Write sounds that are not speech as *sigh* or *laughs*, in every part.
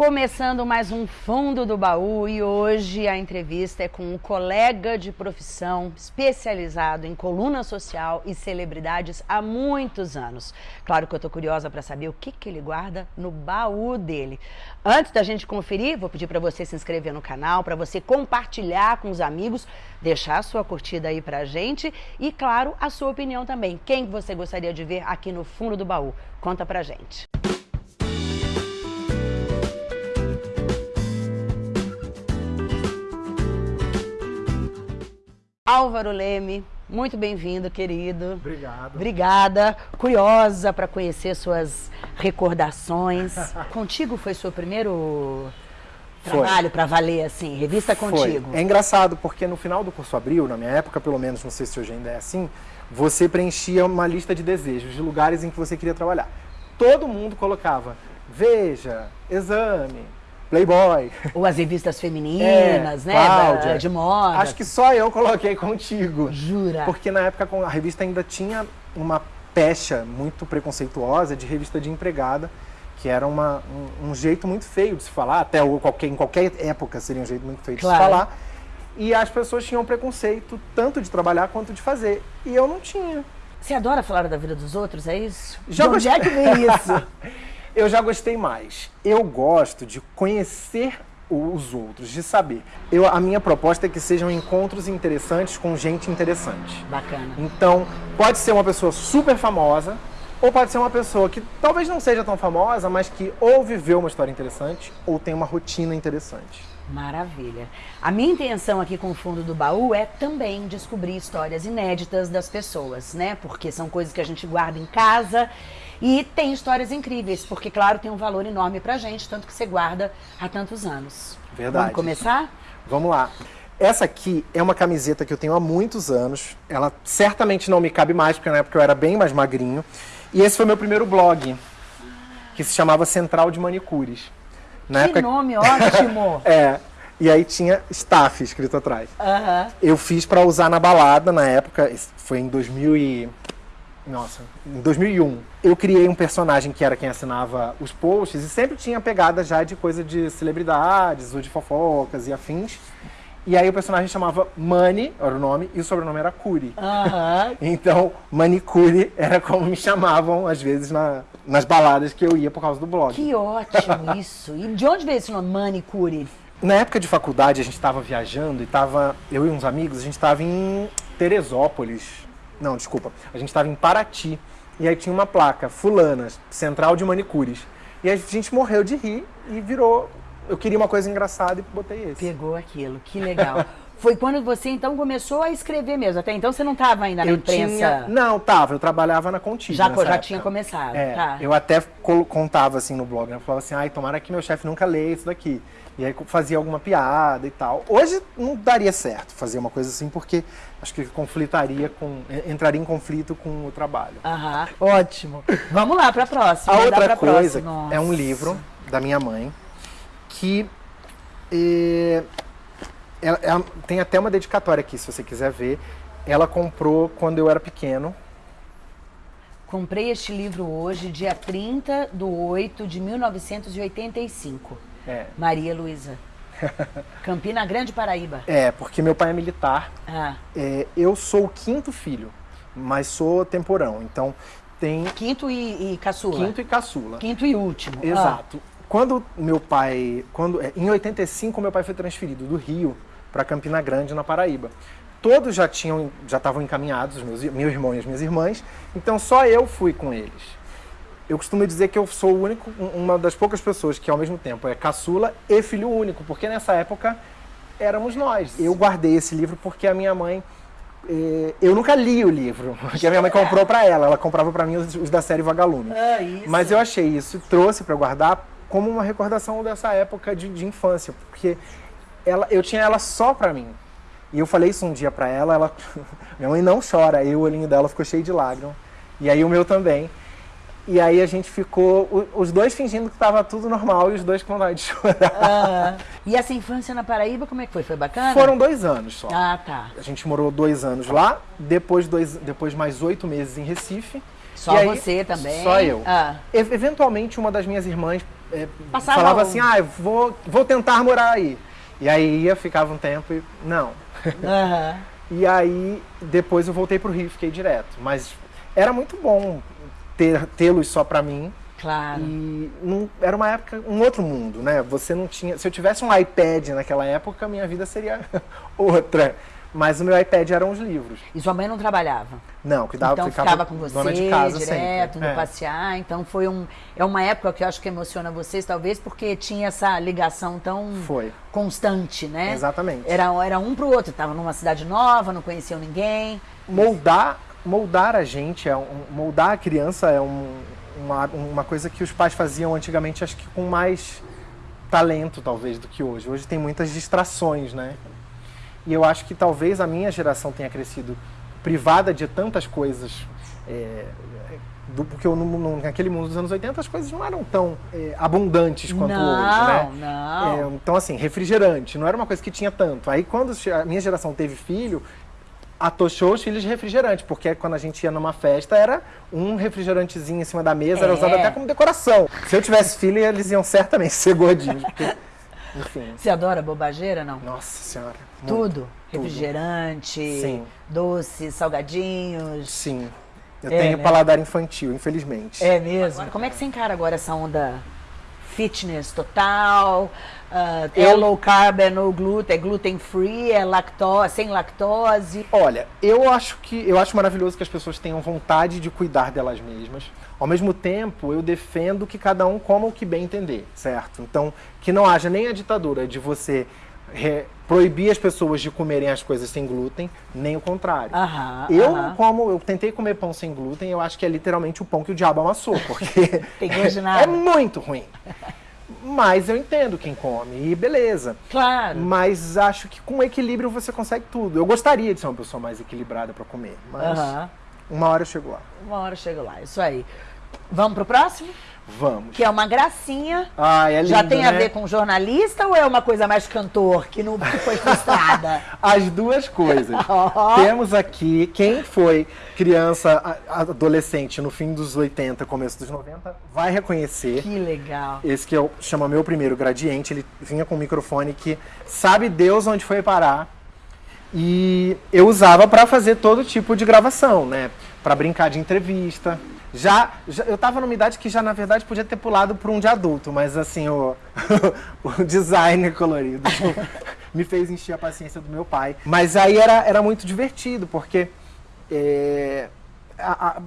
Começando mais um Fundo do Baú e hoje a entrevista é com um colega de profissão especializado em coluna social e celebridades há muitos anos. Claro que eu estou curiosa para saber o que, que ele guarda no baú dele. Antes da gente conferir, vou pedir para você se inscrever no canal, para você compartilhar com os amigos, deixar a sua curtida aí para a gente e, claro, a sua opinião também. Quem você gostaria de ver aqui no Fundo do Baú? Conta pra gente. Álvaro Leme, muito bem-vindo, querido. Obrigado. Obrigada. Curiosa para conhecer suas recordações. *laughs* Contigo foi seu primeiro trabalho para valer, assim, revista Contigo? Foi. É engraçado, porque no final do curso Abril, na minha época, pelo menos, não sei se hoje ainda é assim, você preenchia uma lista de desejos, de lugares em que você queria trabalhar. Todo mundo colocava Veja, Exame, Playboy. Ou as revistas femininas, é, né? Cláudia. De moda. Acho que só eu coloquei *laughs* contigo. Jura? Porque na época a revista ainda tinha uma pecha muito preconceituosa de revista de empregada, que era uma, um, um jeito muito feio de se falar, até qualquer, em qualquer época seria um jeito muito feio de Claro. se falar. E as pessoas tinham preconceito tanto de trabalhar quanto de fazer. E eu não tinha. Você adora falar da vida dos outros, é isso? Já de onde é que vem isso? *laughs* Eu já gostei mais. Eu gosto de conhecer os outros, de saber. Eu, a minha proposta é que sejam encontros interessantes com gente interessante. Bacana. Então, pode ser uma pessoa super famosa, ou pode ser uma pessoa que talvez não seja tão famosa, mas que ou viveu uma história interessante, ou tem uma rotina interessante. Maravilha. A minha intenção aqui com o fundo do baú é também descobrir histórias inéditas das pessoas, né? Porque são coisas que a gente guarda em casa e tem histórias incríveis, porque claro, tem um valor enorme pra gente, tanto que você guarda há tantos anos. Verdade. Vamos começar? Vamos lá. Essa aqui é uma camiseta que eu tenho há muitos anos. Ela certamente não me cabe mais, porque na época eu era bem mais magrinho. E esse foi meu primeiro blog, que se chamava Central de Manicures. Na que nome ótimo! *laughs* É. E aí tinha staff escrito atrás. Eu fiz pra usar na balada na época, foi em 2000 e... Nossa, em 2001. Eu criei um personagem que era quem assinava os posts e sempre tinha pegada já de coisa de celebridades ou de fofocas e afins. E aí o personagem chamava Money, era o nome, e o sobrenome era Curi. Aham. *laughs* Então, Manicure era como me chamavam, às vezes, na- nas baladas que eu ia por causa do blog. Que ótimo *laughs* isso! E de onde veio esse nome, manicure? Na época de faculdade, a gente estava viajando e tava, eu e uns amigos, a gente estava em Teresópolis. Não, desculpa. A gente estava em Paraty. E aí tinha uma placa, Fulanas, Central de Manicures. E a gente morreu de rir e virou. Eu queria uma coisa engraçada e botei esse. Pegou aquilo, que legal. *laughs* Foi quando você então começou a escrever mesmo. Até então você não estava ainda na eu imprensa. tinha. Não, tava, eu trabalhava na Contigo. Já, já época. tinha começado. É, tá. eu até contava assim no blog, né? Eu falava assim, ai, tomara que meu chefe nunca leia isso daqui. E aí fazia alguma piada e tal. Hoje não daria certo fazer uma coisa assim, porque acho que conflitaria com. entraria em conflito com o trabalho. Aham, ótimo. Vamos lá para a próxima. A Dá outra coisa próxima. é um livro da minha mãe que eh, ela- ela- tem até uma dedicatória aqui, se você quiser ver. Ela comprou quando eu era pequeno. Comprei este livro hoje, dia 30 de 8 de 1985. É, Maria Luísa. *laughs* Campina Grande, Paraíba. é porque meu pai é militar. Ah, É, eu sou o quinto filho, mas sou temporão. Então tem quinto e, e caçula. quinto e caçula. Quinto e último. Ah, Exato. Quando meu pai, quando é, em 85 meu pai foi transferido do Rio para Campina Grande na Paraíba. Todos já tinham, já estavam encaminhados, os meus, meu irmão e as minhas irmãs. Então só eu fui com eles. Eu costumo dizer que eu sou o único, um- uma das poucas pessoas que ao mesmo tempo é caçula e filho único, porque nessa época éramos nós. Eu guardei esse livro porque a minha mãe eh, eu nunca li o livro, *laughs* porque a minha mãe comprou para ela, ela comprava para mim os, os da série Vagalume. Ah, isso. Mas eu achei isso trouxe para guardar como uma recordação dessa época de, de infância, porque ela, eu tinha ela só para mim. E eu falei isso um dia para ela, ela *laughs* minha mãe não chora, aí o olhinho dela ficou cheio de lágrimas. E aí o meu também. E aí a gente ficou, os dois fingindo que estava tudo normal e os dois com vontade de *laughs* chorar. Ah, e essa infância na Paraíba, como é que foi? Foi bacana? Foram dois anos só. Ah, tá. A gente morou dois anos lá, depois, dois, depois mais oito meses em Recife. Só E aí, você também? Só eu. Ah, E- eventualmente, uma das minhas irmãs é, falava assim, ah, vou, vou tentar morar aí. E aí ia, ficava um tempo e não. Aham. *laughs* E aí depois eu voltei pro Rio e fiquei direto. Mas era muito bom ter tê-los só pra mim. Claro. E não- era uma época, um outro mundo, né? Você não tinha. Se eu tivesse um iPad naquela época, minha vida seria *laughs* outra. Mas o meu iPad eram os livros. E sua mãe não trabalhava? Não, cuidava, então ficava, ficava com você dona de casa direto, sempre. indo É. passear. Então foi um. É uma época que eu acho que emociona vocês, talvez, porque tinha essa ligação tão Foi. constante, né? Exatamente. Era, era um pro outro. Tava numa cidade nova, não conheciam ninguém. moldar moldar a gente é um, moldar a criança é um- uma, uma coisa que os pais faziam antigamente acho que com mais talento talvez do que hoje hoje tem muitas distrações né e eu acho que talvez a minha geração tenha crescido privada de tantas coisas é, do, porque eu, no- naquele mundo dos anos 80 as coisas não eram tão é, abundantes quanto não, hoje né não. é, então, assim, refrigerante, não era uma coisa que tinha tanto. Aí, quando a minha geração teve filho, atochou os filhos de refrigerante, porque quando a gente ia numa festa, era um refrigerantezinho em cima da mesa, era É. usado até como decoração. Se eu tivesse filho, eles iam certamente ser gordinhos, porque, enfim. Você adora bobageira, não? Nossa senhora. muito. Tudo. Refrigerante, Sim. doces, salgadinhos. Sim. Eu É, tenho né? paladar infantil, infelizmente. É mesmo? Como é que você encara agora essa onda fitness total? é Eu- low carb, é no glúten, é gluten free, é lactose, sem lactose. Olha, eu acho que eu acho maravilhoso que as pessoas tenham vontade de cuidar delas mesmas. Ao mesmo tempo, eu defendo que cada um coma o que bem entender, certo? Então, que não haja nem a ditadura de você proibir as pessoas de comerem as coisas sem glúten, nem o contrário. Aham. Eu aham. não como, eu tentei comer pão sem glúten, eu acho que é literalmente o pão que o diabo amassou, porque *laughs* *laughs* é muito ruim. Mas eu entendo quem come, e beleza. Claro. Mas acho que com equilíbrio você consegue tudo. Eu gostaria de ser uma pessoa mais equilibrada pra comer, mas Aham. uma hora eu chego lá. Uma hora eu chego lá, isso aí. Vamos pro próximo? Vamos. Que é uma gracinha. Ah, é lindo, Já tem a né? ver com jornalista ou é uma coisa mais cantor que não que foi frustrada? *laughs* As duas coisas. *laughs* Temos aqui quem foi criança, adolescente no fim dos 80, começo dos 90, vai reconhecer. que legal. Esse que eu chama meu primeiro gradiente, ele vinha com um microfone que sabe Deus onde foi parar. E eu usava para fazer todo tipo de gravação, né? Para brincar de entrevista. Já, já- eu tava numa idade que já na verdade podia ter pulado para um de adulto, mas assim o, *laughs* o design colorido *laughs* me fez encher a paciência do meu pai. Mas aí era, era muito divertido porque é, a- a-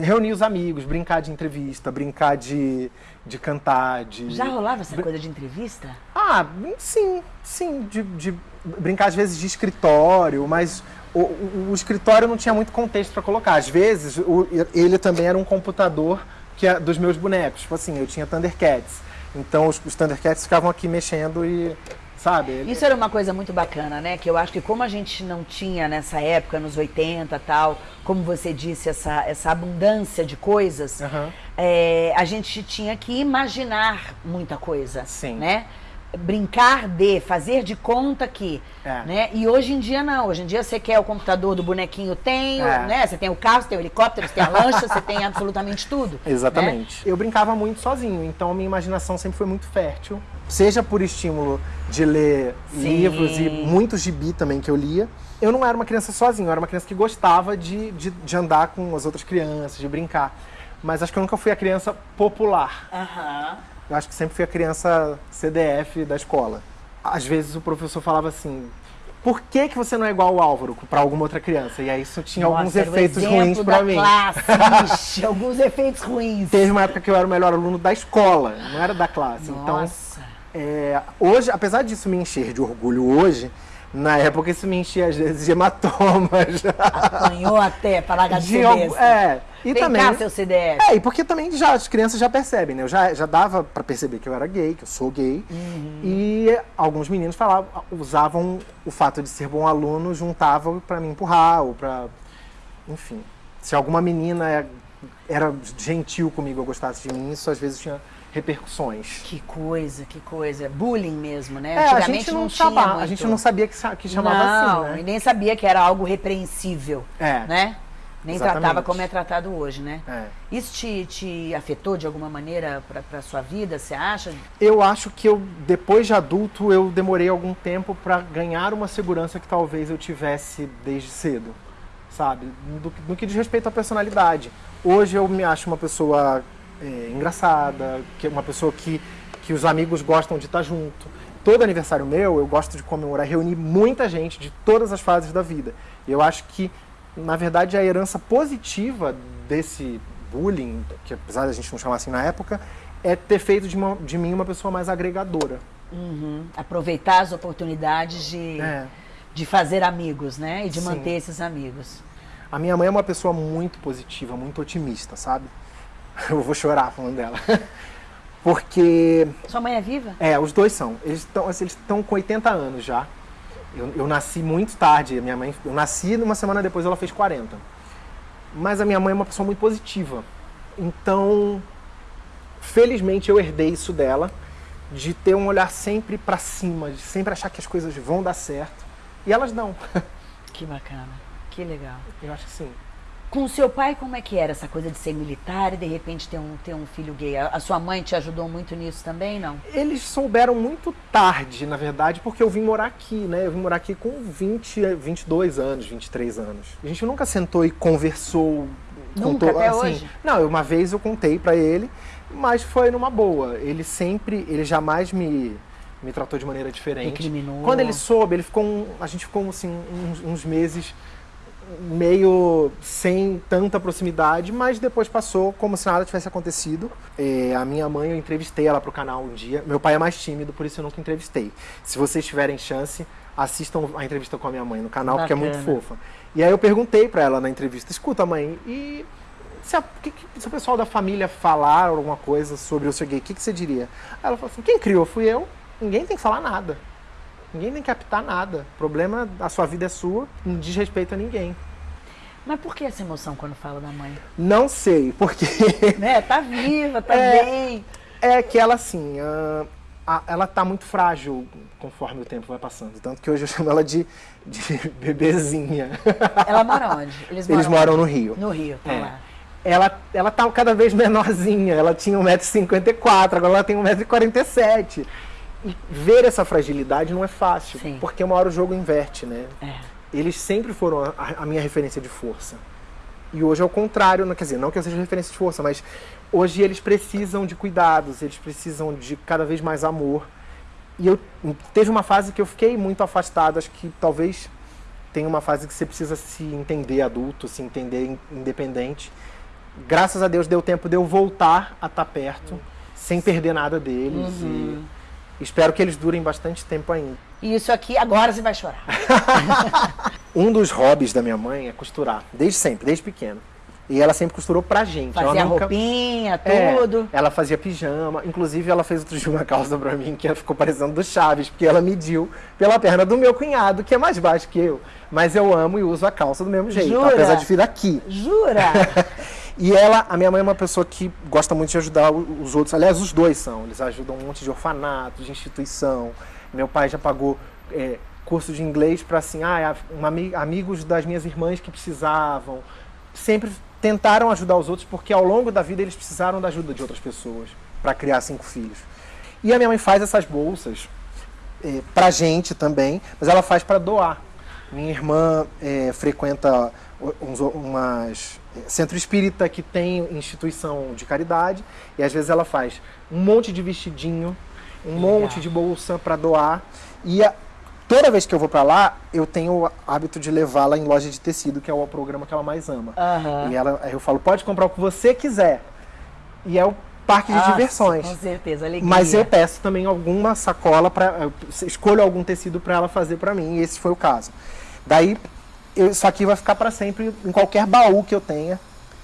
reunir os amigos, brincar de entrevista, brincar de, de cantar, de. Já rolava essa coisa de entrevista? Ah, sim, sim, de, de brincar às vezes de escritório, mas o, o- o escritório não tinha muito contexto para colocar. Às vezes o- ele também era um computador que é dos meus bonecos. Tipo assim, eu tinha Thundercats. Então os, os Thundercats ficavam aqui mexendo e. Sabe? ele- Isso era uma coisa muito bacana, né? Que eu acho que como a gente não tinha nessa época, nos 80 tal, como você disse, essa, essa abundância de coisas, Aham. é, a gente tinha que imaginar muita coisa, Sim. né? Brincar de, fazer de conta que, É. né? E hoje em dia não, hoje em dia você quer o computador do bonequinho, tem, É. né? Você tem o carro, você tem o helicóptero, você tem a lancha, você tem absolutamente tudo. né? Exatamente. Eu brincava muito sozinho, então a minha imaginação sempre foi muito fértil. Seja por estímulo de ler Sim. livros e muitos gibi também que eu lia. Eu não era uma criança sozinho, eu era uma criança que gostava de, de, de andar com as outras crianças, de brincar. Mas acho que eu nunca fui a criança popular. Aham. Eu acho que sempre fui a criança CDF da escola. Às vezes o professor falava assim: por que, que você não é igual ao Álvaro para alguma outra criança? E aí isso tinha alguns Nossa, o efeitos ruins para mim. Classe, *laughs* ixi, alguns efeitos ruins. Teve uma época que eu era o melhor aluno da escola, não era da classe. Então, Nossa. é, hoje, apesar disso me encher de orgulho hoje, na época isso me enchia às vezes de hematomas. Apanhou até para largar de, é, e Vem também. cá, seu CDF. É, e porque também já, as crianças já percebem, né? Eu já, já dava pra perceber que eu era gay, que eu sou gay. Uhum. E alguns meninos falavam, usavam o fato de ser bom aluno, juntavam pra me empurrar ou pra. Enfim. Se alguma menina é- era gentil comigo, eu gostasse de mim, isso às vezes tinha repercussões. Que coisa, que coisa. Bullying mesmo, né? É, a Antigamente gente não, chamava, muito. a gente não sabia que, que chamava não, assim, e né? nem sabia que era algo repreensível, É. né? Nem Exatamente. tratava como é tratado hoje, né? É. Isso te, te afetou de alguma maneira para a sua vida, você acha? Eu acho que eu, depois de adulto, eu demorei algum tempo para ganhar uma segurança que talvez eu tivesse desde cedo, sabe? Do, no que diz respeito à personalidade. Hoje eu me acho uma pessoa é, engraçada, que é uma pessoa que, que os amigos gostam de estar junto. Todo aniversário meu, eu gosto de comemorar, reunir muita gente de todas as fases da vida. Eu acho que, na verdade, a herança positiva desse bullying, que apesar da gente não chamar assim na época, é ter feito de, uma- de mim uma pessoa mais agregadora. Uhum. Aproveitar as oportunidades de, É. de fazer amigos, né? E de Sim. manter esses amigos. A minha mãe é uma pessoa muito positiva, muito otimista, sabe? *laughs* Eu vou chorar falando dela. *laughs* Porque, Sua mãe é viva? é, os dois são. Eles estão assim, eles estão com 80 anos já. Eu, eu nasci muito tarde. Minha mãe, eu nasci uma semana depois, ela fez 40. Mas a minha mãe é uma pessoa muito positiva. Então, felizmente eu herdei isso dela, de ter um olhar sempre pra cima, de sempre achar que as coisas vão dar certo. E elas dão. *laughs* Que bacana, que legal. Eu acho que sim. Com o seu pai, como é que era essa coisa de ser militar e de repente ter um, ter um filho gay? A, a sua mãe te ajudou muito nisso também, não? Eles souberam muito tarde, na verdade, porque eu vim morar aqui, né? Eu vim morar aqui com 20, 22 anos, 23 anos. A gente nunca sentou e conversou. Nunca, até hoje? Não, uma vez eu contei pra ele, mas foi numa boa. Ele sempre, ele jamais me, me tratou de maneira diferente. Recriminou. Quando ele soube, ele ficou, um- a gente ficou assim uns, uns meses meio sem tanta proximidade, mas depois passou como se nada tivesse acontecido. É, a minha mãe, eu entrevistei ela pro canal um dia. Meu pai é mais tímido, por isso eu nunca entrevistei. Se vocês tiverem chance, assistam a entrevista com a minha mãe no canal, porque é muito Bacana. fofa. E aí eu perguntei pra ela na entrevista, escuta mãe, e se, a- que- se o pessoal da família falar alguma coisa sobre eu ser gay, o que, que você diria? Ela falou assim, quem criou fui eu, ninguém tem que falar nada. Ninguém tem que apitar nada. O problema, a sua vida é sua, não diz respeito a ninguém. Mas por que essa emoção quando fala da mãe? Não sei, porque *laughs* né? Tá viva, tá É. bem. é que ela assim, ah, a- ela tá muito frágil conforme o tempo vai passando. Tanto que hoje eu chamo ela de, de *laughs* bebezinha. Ela mora onde? Eles moram, Eles moram no Rio. No Rio, tá É. lá. Ela, ela tá cada vez menorzinha. Ela tinha 1,54m, agora ela tem 1,47m. E ver essa fragilidade não é fácil, Sim. porque uma hora o jogo inverte, né? É. eles sempre foram a, a minha referência de força. E hoje é o contrário, não, quer dizer, não que eu seja referência de força, mas hoje eles precisam de cuidados, eles precisam de cada vez mais amor. E eu teve uma fase que eu fiquei muito afastado, acho que talvez tenha uma fase que você precisa se entender adulto, se entender in- independente. Graças a Deus deu tempo de eu voltar a estar perto, sem perder nada deles. Uhum. E espero que eles durem bastante tempo ainda. E isso aqui, agora você vai chorar. *laughs* Um dos hobbies da minha mãe é costurar, desde sempre, desde pequeno. E ela sempre costurou pra gente. Fazia ela nunca... roupinha, É, tudo. ela fazia pijama. Inclusive, ela fez outro dia uma calça pra mim que ficou parecendo do Chaves, porque ela mediu pela perna do meu cunhado, que é mais baixo que eu. Mas eu amo e uso a calça do mesmo jeito, Jura? apesar de vir daqui. Jura? *laughs* E ela, a minha mãe é uma pessoa que gosta muito de ajudar os outros. Aliás, os dois são. Eles ajudam um monte de orfanato, de instituição. Meu pai já pagou é, curso de inglês para assim, ah, ami- amigos das minhas irmãs que precisavam. Sempre tentaram ajudar os outros porque ao longo da vida eles precisaram da ajuda de outras pessoas para criar cinco filhos. E a minha mãe faz essas bolsas é, pra gente também, mas ela faz para doar. Minha irmã é, frequenta uns, umas é, centro espírita que tem instituição de caridade e às vezes ela faz um monte de vestidinho, um monte de bolsa para doar e a- toda vez que eu vou para lá eu tenho o hábito de levá-la em loja de tecido que é o programa que ela mais ama. Aham. E ela, eu falo pode comprar o que você quiser e é o parque de Nossa, diversões. Com certeza, alegria. Mas eu peço também alguma sacola para escolho algum tecido para ela fazer para mim, e esse foi o caso. Daí eu- isso aqui vai ficar para sempre em qualquer baú que eu tenha.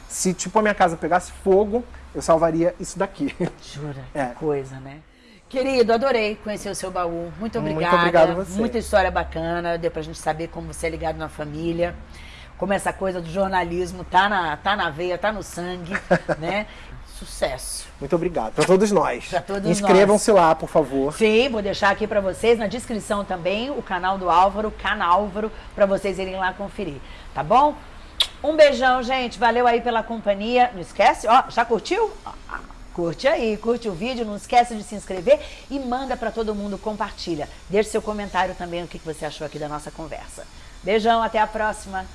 Se tipo a minha casa pegasse fogo, eu salvaria isso daqui. Jura, *laughs* É. que coisa, né? Querido, adorei conhecer o seu baú. Muito Muito obrigada. obrigado a você. Muita história bacana. Deu pra gente saber como você é ligado na família. Como essa coisa do jornalismo tá na, tá na veia, tá no sangue, *laughs* né? Sucesso. Muito obrigado para todos nós. Pra todos Inscrevam-se lá, por favor. Sim, vou deixar aqui pra vocês na descrição também o canal do Álvaro, Canálvaro, pra vocês irem lá conferir, tá bom? Um beijão, gente. Valeu aí pela companhia. Não esquece, ó, já curtiu? Curte aí, curte o vídeo, não esquece de se inscrever e manda para todo mundo, compartilha. Deixe seu comentário também o que você achou aqui da nossa conversa. Beijão, até a próxima.